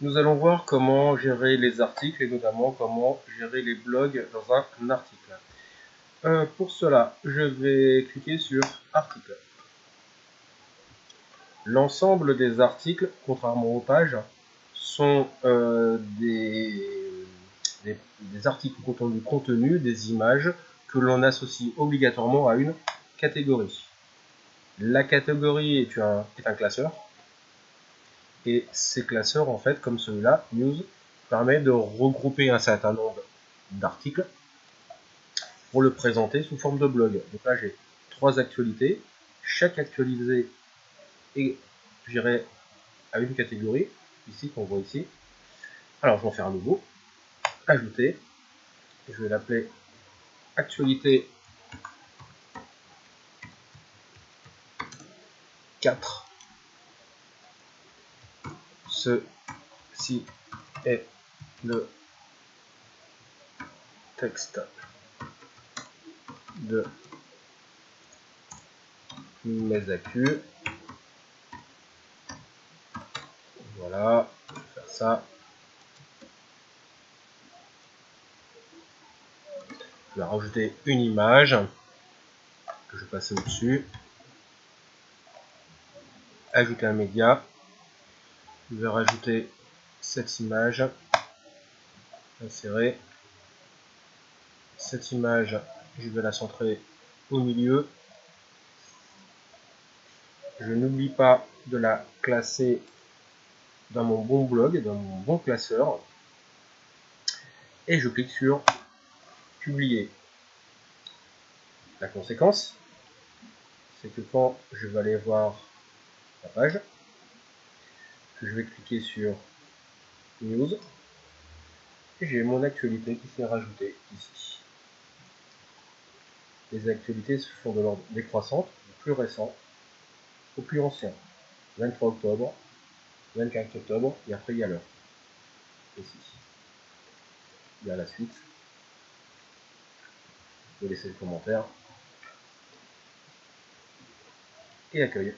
nous allons voir comment gérer les articles et notamment comment gérer les blogs dans un article. Euh, pour cela, je vais cliquer sur Article. L'ensemble des articles, contrairement aux pages, sont euh, des, articles contenant du contenu, des images que l'on associe obligatoirement à une catégorie. La catégorie est un classeur et ces classeurs, en fait, comme celui-là, News, permet de regrouper un certain nombre d'articles pour le présenter sous forme de blog. Donc là, j'ai trois actualités. Chaque actualité est, gérée à une catégorie, ici, qu'on voit ici. Alors, je vais en faire un nouveau. Ajouter. Je vais l'appeler actualité 4 Ceci est le texte de mes accus. Voilà, je vais faire ça. Je vais rajouter une image que je vais passer au-dessus. Ajouter un média je vais rajouter cette image, insérer. Cette image, je vais la centrer au milieu. Je n'oublie pas de la classer dans mon bon blog, dans mon bon classeur. Et je clique sur publier. La conséquence, c'est que quand je vais aller voir la page, je vais cliquer sur News. Et j'ai mon actualité qui s'est rajoutée ici. Les actualités se font de l'ordre décroissante, du plus récent au plus ancien. 23 octobre, 24 octobre, et après il y a l'heure. Ici. Il y a la suite. Je vais laisser le commentaire. Et accueil.